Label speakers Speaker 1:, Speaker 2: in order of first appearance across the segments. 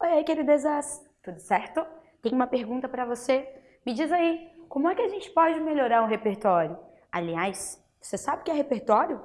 Speaker 1: Oi aí, queridezas! Tudo certo? Tenho uma pergunta para você. Me diz aí, como é que a gente pode melhorar o repertório? Aliás, você sabe o que é repertório?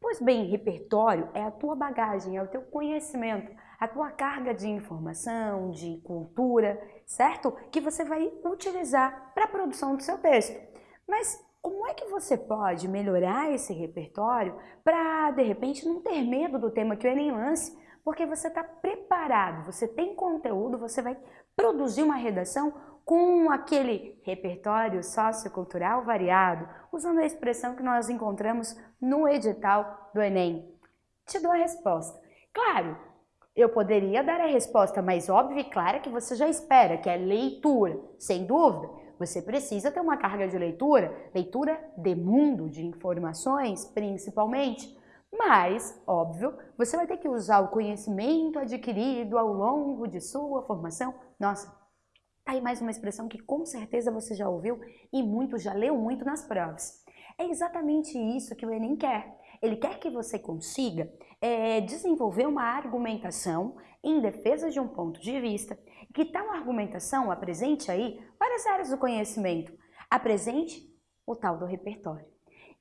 Speaker 1: Pois bem, repertório é a tua bagagem, é o teu conhecimento, a tua carga de informação, de cultura, certo? Que você vai utilizar para a produção do seu texto. Mas como é que você pode melhorar esse repertório para, de repente, não ter medo do tema que o Enem lance? Porque você está preparado, você tem conteúdo, você vai produzir uma redação com aquele repertório sociocultural variado, usando a expressão que nós encontramos no edital do Enem. Te dou a resposta. Claro, eu poderia dar a resposta mais óbvia e clara que você já espera, que é leitura, sem dúvida. Você precisa ter uma carga de leitura, leitura de mundo, de informações, principalmente. Mas, óbvio, você vai ter que usar o conhecimento adquirido ao longo de sua formação. Nossa, tá aí mais uma expressão que com certeza você já ouviu e muito já leu muito nas provas. É exatamente isso que o Enem quer. Ele quer que você consiga é, desenvolver uma argumentação em defesa de um ponto de vista, que tal argumentação apresente aí várias áreas do conhecimento, apresente o tal do repertório.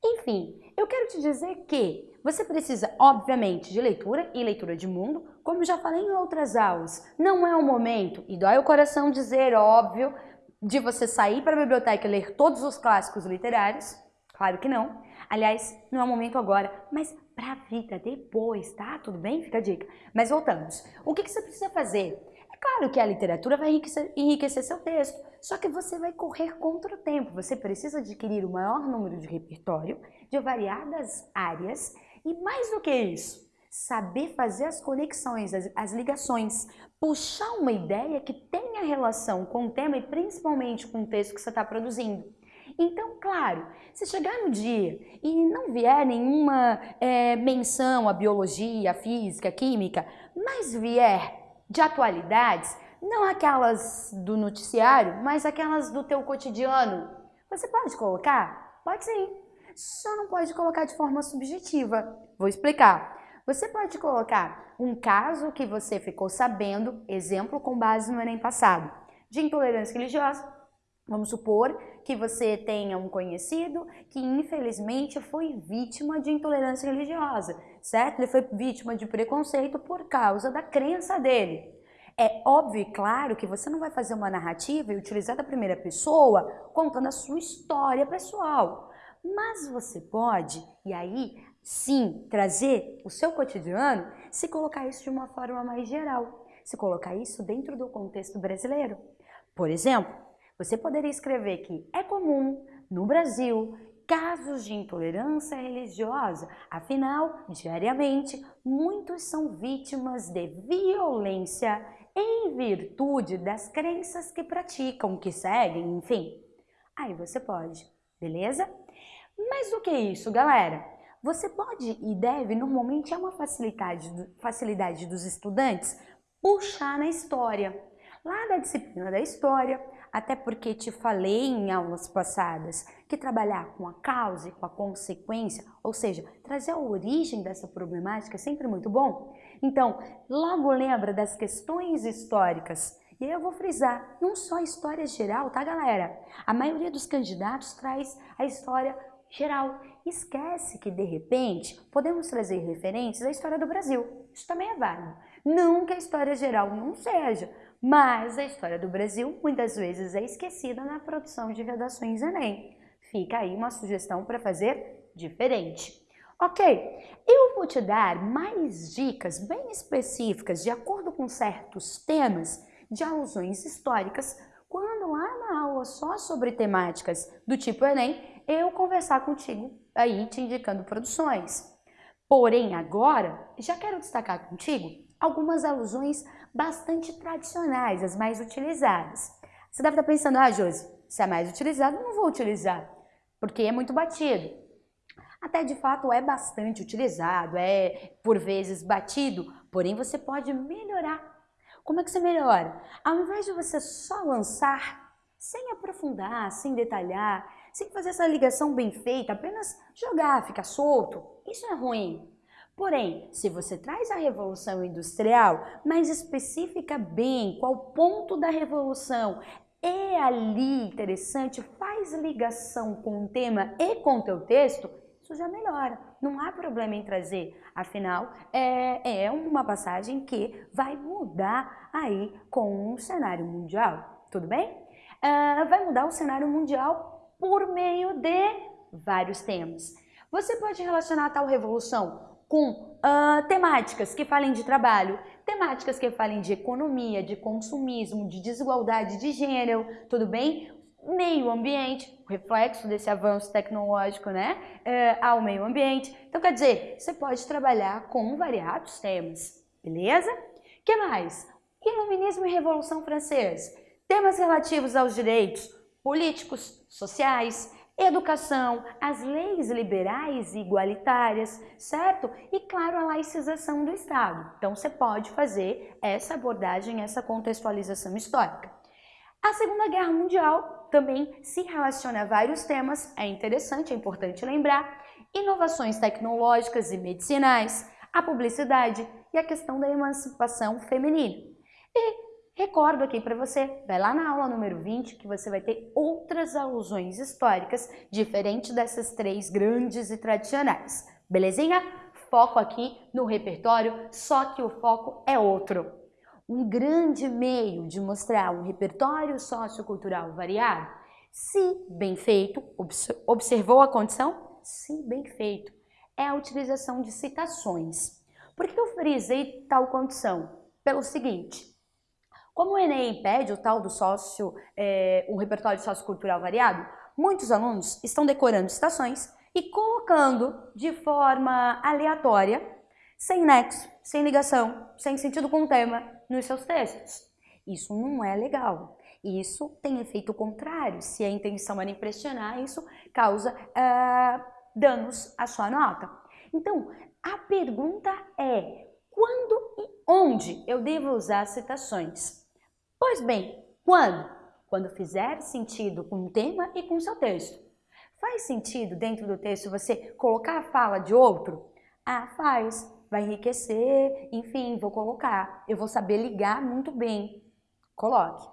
Speaker 1: Enfim, eu quero te dizer que você precisa, obviamente, de leitura e leitura de mundo, como já falei em outras aulas. Não é o momento, e dói o coração dizer, óbvio, de você sair para a biblioteca e ler todos os clássicos literários. Claro que não. Aliás, não é o momento agora, mas para a vida depois, tá? Tudo bem? Fica a dica. Mas voltamos. O que, que você precisa fazer? É claro que a literatura vai enriquecer, seu texto, só que você vai correr contra o tempo. Você precisa adquirir o maior número de repertório de variadas áreas e mais do que isso, saber fazer as conexões, as, as ligações, puxar uma ideia que tenha relação com o tema e principalmente com o texto que você está produzindo. Então, claro, se chegar no dia e não vier nenhuma é, menção à biologia, à física, à química, mas vier de atualidades, não aquelas do noticiário, mas aquelas do teu cotidiano, você pode colocar? Pode sim. Só não pode colocar de forma subjetiva. Vou explicar. Você pode colocar um caso que você ficou sabendo, exemplo com base no Enem passado, de intolerância religiosa, Vamos supor que você tenha um conhecido que infelizmente foi vítima de intolerância religiosa, certo? Ele foi vítima de preconceito por causa da crença dele. É óbvio e claro que você não vai fazer uma narrativa e utilizar da primeira pessoa contando a sua história pessoal. Mas você pode, e aí sim, trazer o seu cotidiano, se colocar isso de uma forma mais geral, se colocar isso dentro do contexto brasileiro. Por exemplo, você poderia escrever que é comum no Brasil casos de intolerância religiosa, afinal, diariamente, muitos são vítimas de violência em virtude das crenças que praticam, que seguem, enfim. Aí você pode, beleza? Mas o que é isso, galera? Você pode e deve, normalmente é uma facilidade, facilidade dos estudantes, puxar na história. Lá da disciplina da história, até porque te falei em aulas passadas que trabalhar com a causa e com a consequência, ou seja, trazer a origem dessa problemática é sempre muito bom. Então, logo lembra das questões históricas. E aí eu vou frisar, não só a história geral, tá galera? A maioria dos candidatos traz a história geral. Esquece que, de repente, podemos trazer referências à história do Brasil. Isso também é válido. Não que a história geral não seja, mas a história do Brasil muitas vezes é esquecida na produção de redações Enem. Fica aí uma sugestão para fazer diferente. Ok, eu vou te dar mais dicas bem específicas de acordo com certos temas de alusões históricas quando lá na aula só sobre temáticas do tipo Enem, eu conversar contigo aí te indicando produções. Porém, agora, já quero destacar contigo algumas alusões bastante tradicionais, as mais utilizadas. Você deve estar pensando, ah, Josi, se é mais utilizado, não vou utilizar, porque é muito batido. Até de fato é bastante utilizado, é por vezes batido, porém você pode melhorar. Como é que você melhora? Ao invés de você só lançar, sem aprofundar, sem detalhar, sem fazer essa ligação bem feita, apenas jogar, ficar solto, isso é ruim. Porém, se você traz a Revolução Industrial, mas especifica bem qual ponto da Revolução é ali interessante, faz ligação com o tema e com o teu texto, isso já melhora. Não há problema em trazer. Afinal, é, é uma passagem que vai mudar aí com o cenário mundial. Tudo bem? Uh, vai mudar o cenário mundial por meio de vários temas. Você pode relacionar tal revolução com uh, temáticas que falem de trabalho, temáticas que falem de economia, de consumismo, de desigualdade de gênero, tudo bem? meio ambiente, reflexo desse avanço tecnológico né, é, ao meio ambiente. Então, quer dizer, você pode trabalhar com variados temas, beleza? que mais? Iluminismo e Revolução Francesa. Temas relativos aos direitos políticos, sociais, educação, as leis liberais e igualitárias, certo? E, claro, a laicização do Estado. Então, você pode fazer essa abordagem, essa contextualização histórica. A Segunda Guerra Mundial também se relaciona a vários temas, é interessante, é importante lembrar, inovações tecnológicas e medicinais, a publicidade e a questão da emancipação feminina. E recordo aqui para você, vai lá na aula número 20 que você vai ter outras alusões históricas diferente dessas três grandes e tradicionais. Belezinha? Foco aqui no repertório, só que o foco é outro um grande meio de mostrar um repertório sociocultural variado? Se bem feito, observou a condição? Se bem feito, é a utilização de citações. Por que eu frisei tal condição? Pelo seguinte, como o Enem pede o tal do sócio, é, um repertório sociocultural variado, muitos alunos estão decorando citações e colocando de forma aleatória, sem nexo, sem ligação, sem sentido com o tema, nos seus textos. Isso não é legal. Isso tem efeito contrário. Se a intenção era impressionar, isso causa uh, danos à sua nota. Então, a pergunta é: quando e onde eu devo usar citações? Pois bem, quando? Quando fizer sentido com o tema e com o seu texto. Faz sentido dentro do texto você colocar a fala de outro? Ah, faz vai enriquecer, enfim, vou colocar. Eu vou saber ligar muito bem. Coloque.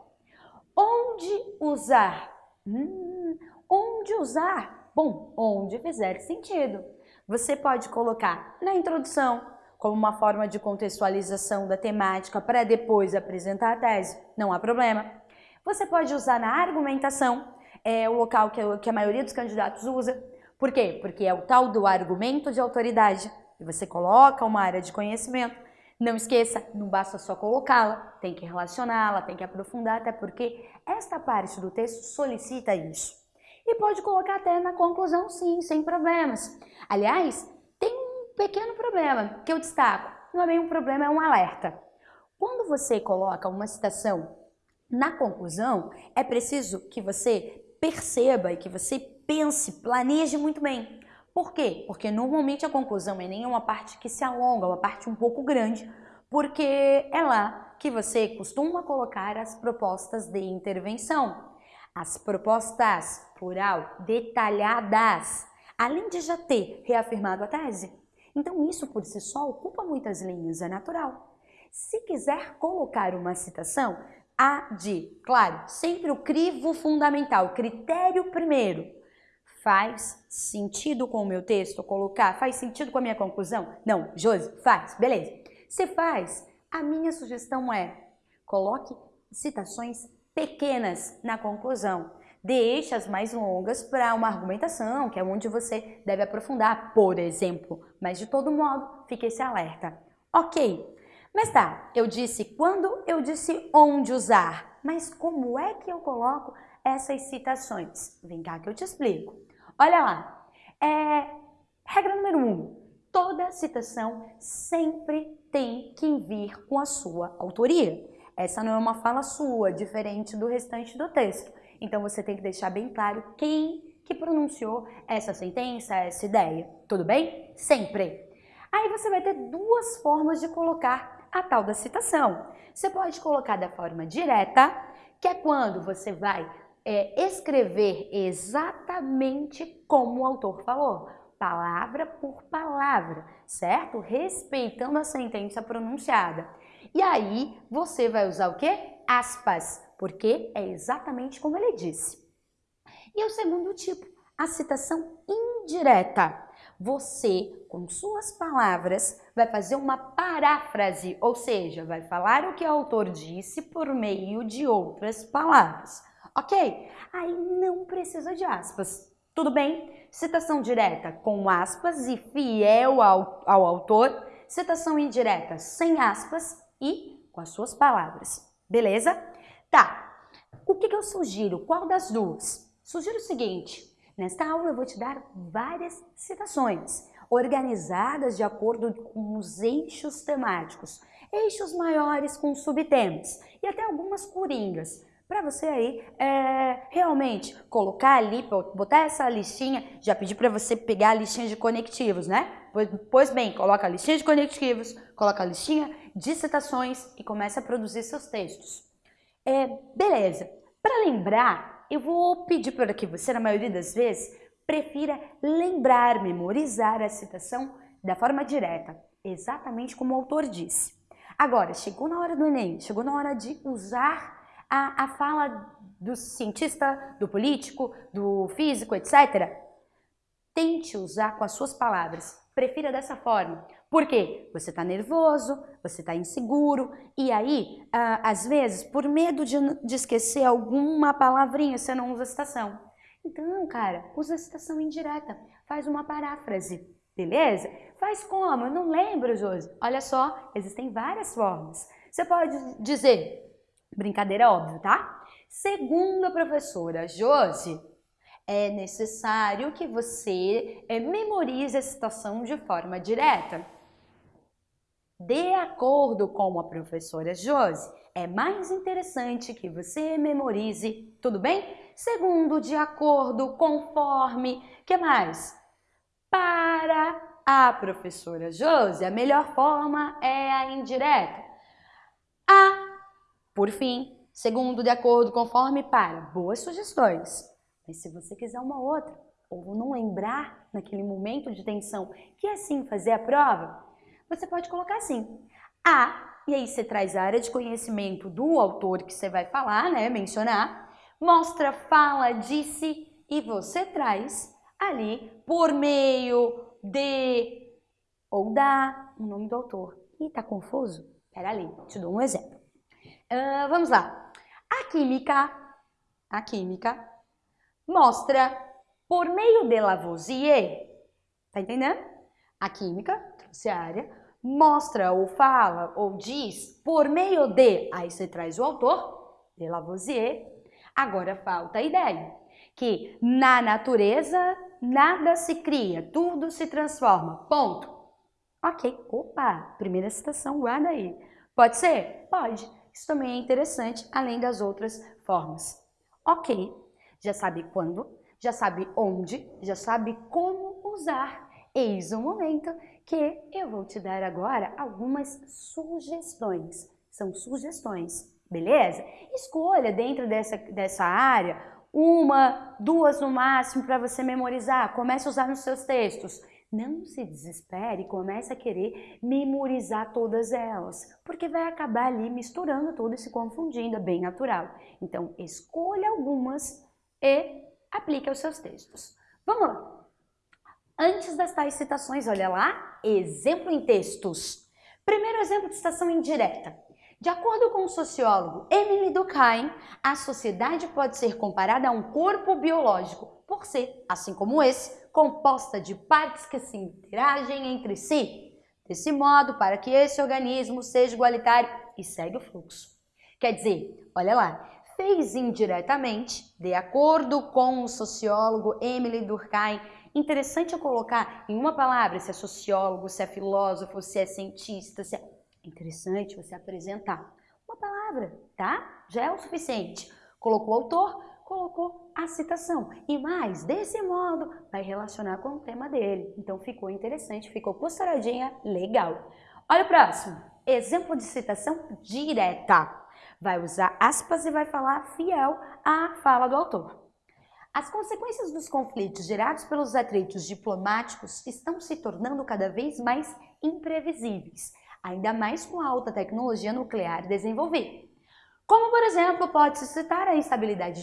Speaker 1: Onde usar? Hum, onde usar? Bom, onde fizer sentido. Você pode colocar na introdução, como uma forma de contextualização da temática para depois apresentar a tese, não há problema. Você pode usar na argumentação, é o local que a, que a maioria dos candidatos usa. Por quê? Porque é o tal do argumento de autoridade e você coloca uma área de conhecimento. Não esqueça, não basta só colocá-la, tem que relacioná-la, tem que aprofundar, até porque esta parte do texto solicita isso. E pode colocar até na conclusão, sim, sem problemas. Aliás, pequeno problema que eu destaco. Não é bem um problema, é um alerta. Quando você coloca uma citação na conclusão, é preciso que você perceba e que você pense, planeje muito bem. Por quê? Porque normalmente a conclusão é nem uma parte que se alonga, é uma parte um pouco grande, porque é lá que você costuma colocar as propostas de intervenção. As propostas, plural, detalhadas, além de já ter reafirmado a tese. Então isso por si só ocupa muitas linhas, é natural. Se quiser colocar uma citação, há de, claro, sempre o crivo fundamental, critério primeiro, Faz sentido com o meu texto colocar? Faz sentido com a minha conclusão? Não, Josi, faz, beleza. Se faz, a minha sugestão é coloque citações pequenas na conclusão. Deixe as mais longas para uma argumentação, que é onde você deve aprofundar, por exemplo. Mas de todo modo, fique esse alerta. Ok, mas tá, eu disse quando, eu disse onde usar. Mas como é que eu coloco essas citações? Vem cá que eu te explico. Olha lá, é, regra número um, toda citação sempre tem que vir com a sua autoria. Essa não é uma fala sua, diferente do restante do texto. Então você tem que deixar bem claro quem que pronunciou essa sentença, essa ideia. Tudo bem? Sempre. Aí você vai ter duas formas de colocar a tal da citação. Você pode colocar da forma direta, que é quando você vai é, escrever exatamente como o autor falou. palavra por palavra, certo? Respeitando a sentença pronunciada. E aí você vai usar o quê? Aspas, porque é exatamente como ele disse. E o segundo tipo, a citação indireta. Você, com suas palavras, vai fazer uma paráfrase, ou seja, vai falar o que o autor disse por meio de outras palavras. Ok? Aí não precisa de aspas. Tudo bem? Citação direta com aspas e fiel ao, ao autor. Citação indireta sem aspas e com as suas palavras. Beleza? Tá. O que, que eu sugiro? Qual das duas? Sugiro o seguinte. Nesta aula eu vou te dar várias citações, organizadas de acordo com os eixos temáticos, eixos maiores com subtemas e até algumas coringas, para você aí é, realmente colocar ali, botar essa listinha, já pedi para você pegar a listinha de conectivos, né? Pois, pois, bem, coloca a listinha de conectivos, coloca a listinha de citações e começa a produzir seus textos. É, beleza, para lembrar, eu vou pedir para que você, na maioria das vezes, prefira lembrar, memorizar a citação da forma direta, exatamente como o autor disse. Agora, chegou na hora do Enem, chegou na hora de usar a, a fala do cientista, do político, do físico, etc. Tente usar com as suas palavras. Prefira dessa forma. Por quê? Você está nervoso, você está inseguro e aí, ah, às vezes, por medo de, de esquecer alguma palavrinha, você não usa citação. Então, cara, usa a citação indireta. Faz uma paráfrase, beleza? Faz como? Eu não lembro, Josi. Olha só, existem várias formas. Você pode dizer, Brincadeira óbvia, tá? Segundo a professora Josi, é necessário que você é, memorize a citação de forma direta. De acordo com a professora Josi, é mais interessante que você memorize, tudo bem? Segundo, de acordo, conforme, que mais? Para a professora Josi, a melhor forma é a indireta. A por fim, segundo, de acordo, conforme para boas sugestões. Mas se você quiser uma outra, ou não lembrar naquele momento de tensão que assim fazer a prova, você pode colocar assim. A, e aí você traz a área de conhecimento do autor que você vai falar, né, mencionar, mostra, fala, disse e você traz ali por meio de ou da o nome do autor. E tá confuso? Pera ali, te dou um exemplo. Uh, vamos lá. A química, a química mostra por meio de Lavoisier, tá entendendo? A química, trouxe a área, mostra ou fala ou diz por meio de, aí você traz o autor, de Lavoisier. Agora falta a ideia, que na natureza nada se cria, tudo se transforma, ponto. Ok, opa, primeira citação, guarda aí. Pode ser? Pode. Isso também é interessante, além das outras formas. Ok, já sabe quando, já sabe onde, já sabe como usar. Eis o momento que eu vou te dar agora algumas sugestões. São sugestões, beleza? Escolha dentro dessa, dessa área uma, duas no máximo para você memorizar. Comece a usar nos seus textos. Não se desespere e comece a querer memorizar todas elas, porque vai acabar ali misturando tudo e se confundindo, é bem natural. Então, escolha algumas e aplique aos seus textos. Vamos lá! Antes das tais citações, olha lá, exemplo em textos. Primeiro exemplo de citação indireta. De acordo com o sociólogo Emily Durkheim, a sociedade pode ser comparada a um corpo biológico, por ser, assim como esse, composta de partes que se interagem entre si. Desse modo, para que esse organismo seja igualitário e segue o fluxo. Quer dizer, olha lá, fez indiretamente, de acordo com o sociólogo Emily Durkheim, interessante eu colocar em uma palavra se é sociólogo, se é filósofo, se é cientista, se é... Interessante você apresentar uma palavra, tá? Já é o suficiente. Colocou o autor, colocou a citação. E mais, desse modo, vai relacionar com o tema dele. Então ficou interessante, ficou costuradinha, legal. Olha o próximo. Exemplo de citação direta. Vai usar aspas e vai falar fiel à fala do autor. As consequências dos conflitos gerados pelos atritos diplomáticos estão se tornando cada vez mais imprevisíveis, ainda mais com a alta tecnologia nuclear desenvolvida. Como, por exemplo, pode-se citar a instabilidade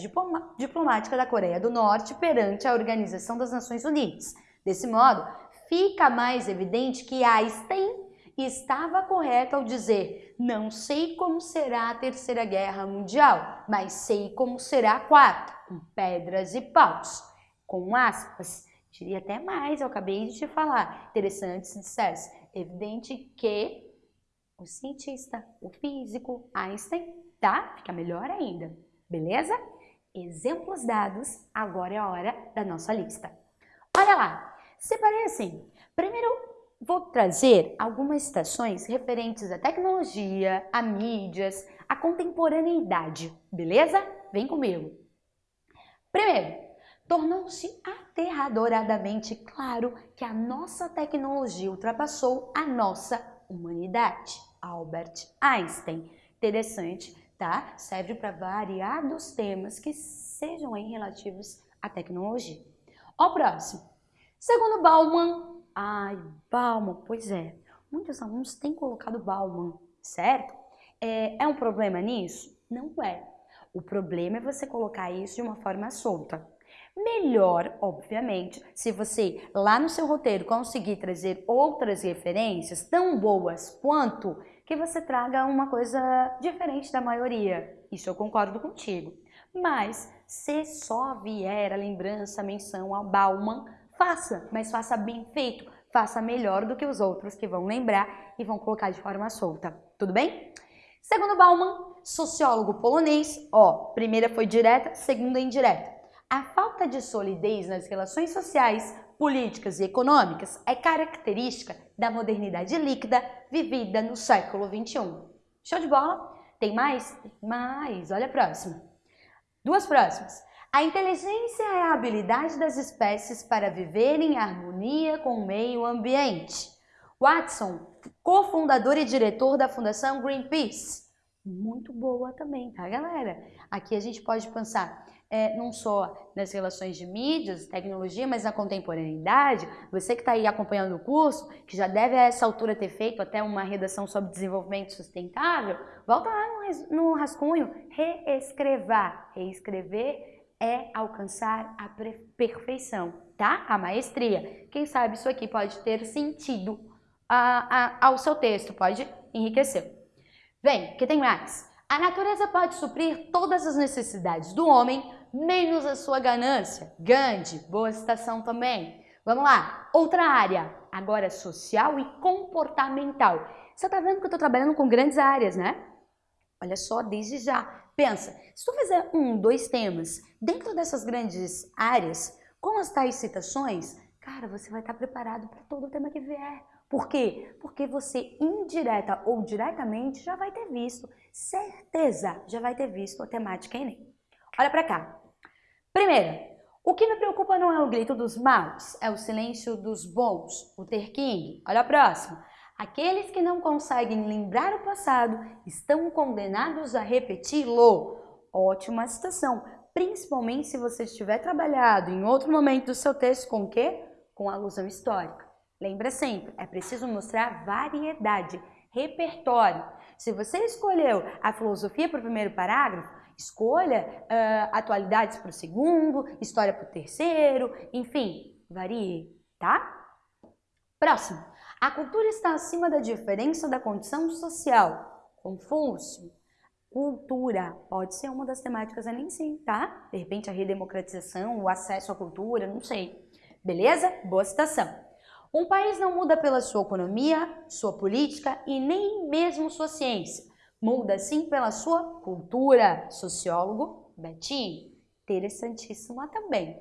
Speaker 1: diplomática da Coreia do Norte perante a Organização das Nações Unidas. Desse modo, fica mais evidente que Einstein estava correto ao dizer: não sei como será a Terceira Guerra Mundial, mas sei como será a quarta, com pedras e paus. Com aspas. Diria até mais, eu acabei de te falar. Interessante se dissesse. Evidente que o cientista, o físico, Einstein, tá? Fica melhor ainda, beleza? Exemplos dados, agora é a hora da nossa lista. Olha lá, separei assim. Primeiro, vou trazer algumas citações referentes à tecnologia, a mídias, a contemporaneidade, beleza? Vem comigo. Primeiro, tornou-se aterradoradamente claro que a nossa tecnologia ultrapassou a nossa humanidade. Albert Einstein. Interessante tá? Serve para variados temas que sejam aí relativos à tecnologia. Ó, próximo. Segundo Bauman, ai, Bauman, pois é, muitos alunos têm colocado Bauman, certo? É, é um problema nisso? Não é. O problema é você colocar isso de uma forma solta. Melhor, obviamente, se você lá no seu roteiro conseguir trazer outras referências tão boas quanto que você traga uma coisa diferente da maioria. Isso eu concordo contigo. Mas se só vier a lembrança, a menção ao Bauman, faça, mas faça bem feito, faça melhor do que os outros que vão lembrar e vão colocar de forma solta. Tudo bem? Segundo Bauman, sociólogo polonês, ó, primeira foi direta, segunda indireta. A falta de solidez nas relações sociais políticas e econômicas é característica da modernidade líquida vivida no século XXI. Show de bola? Tem mais? Mais. Olha a próxima. Duas próximas. A inteligência é a habilidade das espécies para viver em harmonia com o meio ambiente. Watson, cofundador e diretor da Fundação Greenpeace. Muito boa também, tá, galera? Aqui a gente pode pensar é, não só nas relações de mídias, tecnologia, mas na contemporaneidade, você que está aí acompanhando o curso, que já deve a essa altura ter feito até uma redação sobre desenvolvimento sustentável, volta lá no, no rascunho, reescrevar. Reescrever é alcançar a perfeição, tá? A maestria. Quem sabe isso aqui pode ter sentido a, a, ao seu texto, pode enriquecer. Vem, que tem mais. A natureza pode suprir todas as necessidades do homem menos a sua ganância. Gandhi, boa citação também. Vamos lá, outra área, agora social e comportamental. Você está vendo que eu estou trabalhando com grandes áreas, né? Olha só, desde já. Pensa, se tu fizer um, dois temas dentro dessas grandes áreas, com as tais citações, cara, você vai estar preparado para todo o tema que vier. Por quê? Porque você indireta ou diretamente já vai ter visto, certeza, já vai ter visto a temática Enem. Olha para cá. Primeiro, o que me preocupa não é o grito dos maus, é o silêncio dos bons, o ter king. Olha a próxima. Aqueles que não conseguem lembrar o passado estão condenados a repeti-lo. Ótima citação, principalmente se você estiver trabalhado em outro momento do seu texto com o quê? Com alusão histórica. Lembra sempre, é preciso mostrar variedade, repertório. Se você escolheu a filosofia para o primeiro parágrafo, Escolha uh, atualidades para o segundo, história para o terceiro, enfim, varie, tá? Próximo. A cultura está acima da diferença da condição social. Confúcio. Cultura pode ser uma das temáticas ali sim, tá? De repente a redemocratização, o acesso à cultura, não sei. Beleza? Boa citação. Um país não muda pela sua economia, sua política e nem mesmo sua ciência muda sim pela sua cultura. Sociólogo Betinho, interessantíssima também.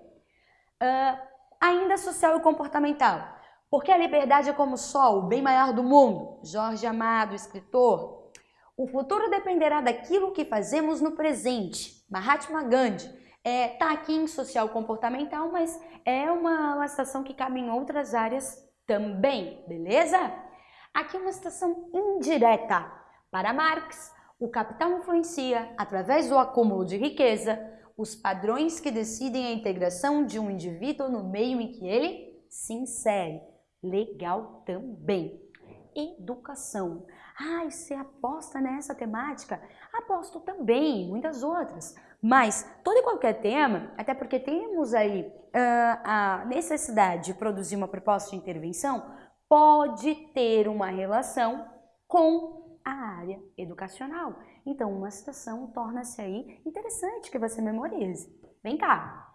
Speaker 1: Uh, ainda social e comportamental. Porque a liberdade é como o sol, o bem maior do mundo. Jorge Amado, escritor. O futuro dependerá daquilo que fazemos no presente. Mahatma Gandhi. É, tá aqui em social comportamental, mas é uma, uma citação que cabe em outras áreas também, beleza? Aqui uma citação indireta. Para Marx, o capital influencia, através do acúmulo de riqueza, os padrões que decidem a integração de um indivíduo no meio em que ele se insere. Legal também. Educação. Ah, você aposta nessa temática? Aposto também, muitas outras. Mas todo e qualquer tema, até porque temos aí uh, a necessidade de produzir uma proposta de intervenção, pode ter uma relação com a área educacional. Então, uma citação torna-se aí interessante que você memorize. Vem cá.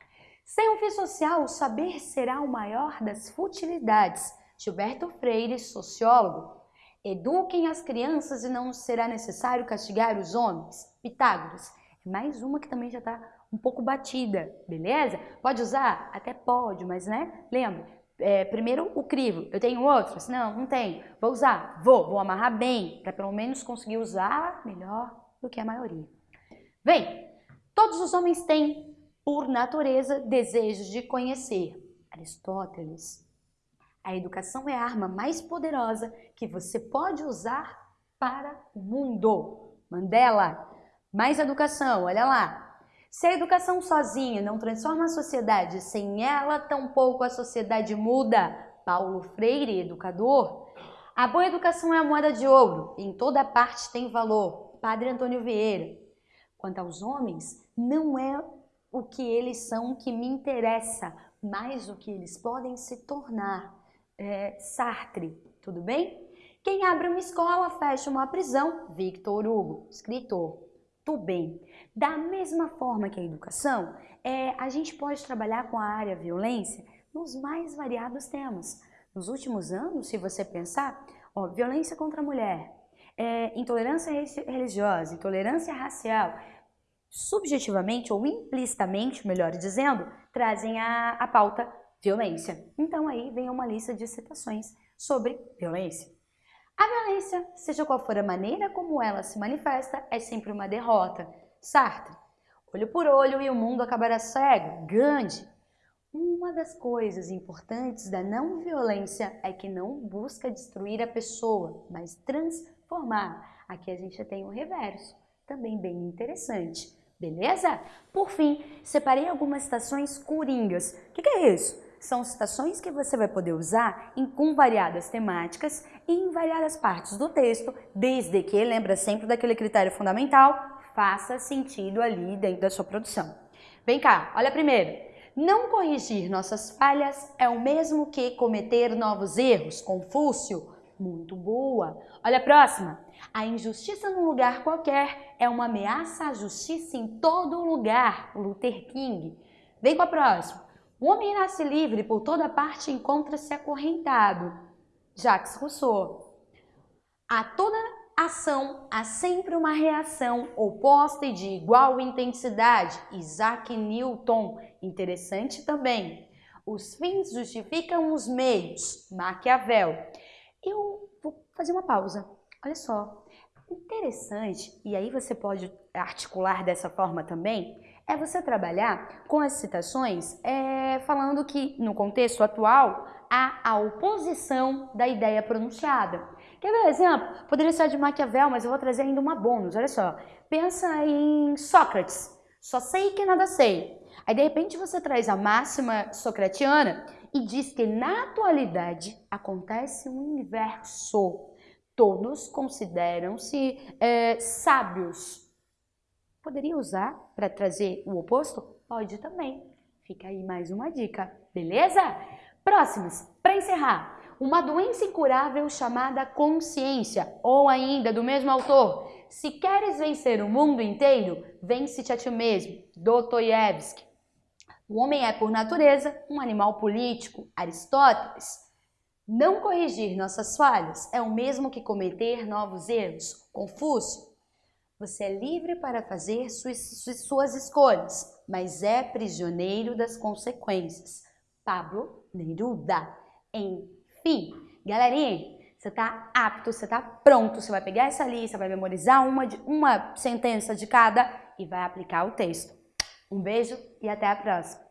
Speaker 1: Sem um fim social, o saber será o maior das futilidades. Gilberto Freire, sociólogo. Eduquem as crianças e não será necessário castigar os homens. Pitágoras. É mais uma que também já está um pouco batida, beleza? Pode usar? Até pode, mas né? Lembra, é, primeiro o crivo. Eu tenho outros? Não, não tenho. Vou usar? Vou. Vou amarrar bem, para pelo menos conseguir usar melhor do que a maioria. Bem, todos os homens têm, por natureza, desejos de conhecer. Aristóteles. A educação é a arma mais poderosa que você pode usar para o mundo. Mandela. Mais educação, olha lá. Se a educação sozinha não transforma a sociedade, sem ela, tampouco a sociedade muda. Paulo Freire, educador. A boa educação é a moeda de ouro, em toda parte tem valor. Padre Antônio Vieira. Quanto aos homens, não é o que eles são que me interessa, mas o que eles podem se tornar. É, Sartre, tudo bem? Quem abre uma escola fecha uma prisão. Victor Hugo, escritor. Tudo bem. Da mesma forma que a educação, é, a gente pode trabalhar com a área violência nos mais variados temas. Nos últimos anos, se você pensar, ó, violência contra a mulher, é, intolerância religiosa, intolerância racial, subjetivamente ou implicitamente, melhor dizendo, trazem a, a pauta violência. Então aí vem uma lista de citações sobre violência. A violência, seja qual for a maneira como ela se manifesta, é sempre uma derrota. Sartre. Olho por olho e o mundo acabará cego. Gandhi. Uma das coisas importantes da não violência é que não busca destruir a pessoa, mas transformar. Aqui a gente tem o reverso, também bem interessante. Beleza? Por fim, separei algumas citações coringas. O que, que é isso? São citações que você vai poder usar em, com variadas temáticas e em variadas partes do texto, desde que, lembra sempre daquele critério fundamental, faça sentido ali dentro da sua produção. Vem cá, olha primeiro. Não corrigir nossas falhas é o mesmo que cometer novos erros. Confúcio, muito boa. Olha a próxima. A injustiça num lugar qualquer é uma ameaça à justiça em todo lugar. Luther King. Vem com a próxima. O homem nasce livre, por toda parte encontra-se acorrentado. Jacques Rousseau. A toda ação há sempre uma reação oposta e de igual intensidade. Isaac Newton, interessante também. Os fins justificam os meios. Maquiavel. Eu vou fazer uma pausa. Olha só, interessante, e aí você pode articular dessa forma também, é você trabalhar com as citações é, falando que, no contexto atual, há a oposição da ideia pronunciada. Quer ver um exemplo? Poderia ser de Maquiavel, mas eu vou trazer ainda uma bônus. Olha só. Pensa em Sócrates. Só sei que nada sei. Aí, de repente, você traz a máxima socratiana e diz que na atualidade acontece um inverso. Todos consideram-se é, sábios. Poderia usar para trazer o oposto? Pode também. Fica aí mais uma dica, beleza? Próximos, para encerrar, uma doença incurável chamada consciência, ou ainda do mesmo autor, se queres vencer o mundo inteiro, vence-te a ti mesmo, Dostoiévski. O homem é, por natureza, um animal político, Aristóteles. Não corrigir nossas falhas é o mesmo que cometer novos erros, Confúcio. Você é livre para fazer suas escolhas, mas é prisioneiro das consequências. Pablo Neruda. Enfim, galerinha, você está apto, você está pronto, você vai pegar essa lista, vai memorizar uma, de, uma sentença de cada e vai aplicar o texto. Um beijo e até a próxima!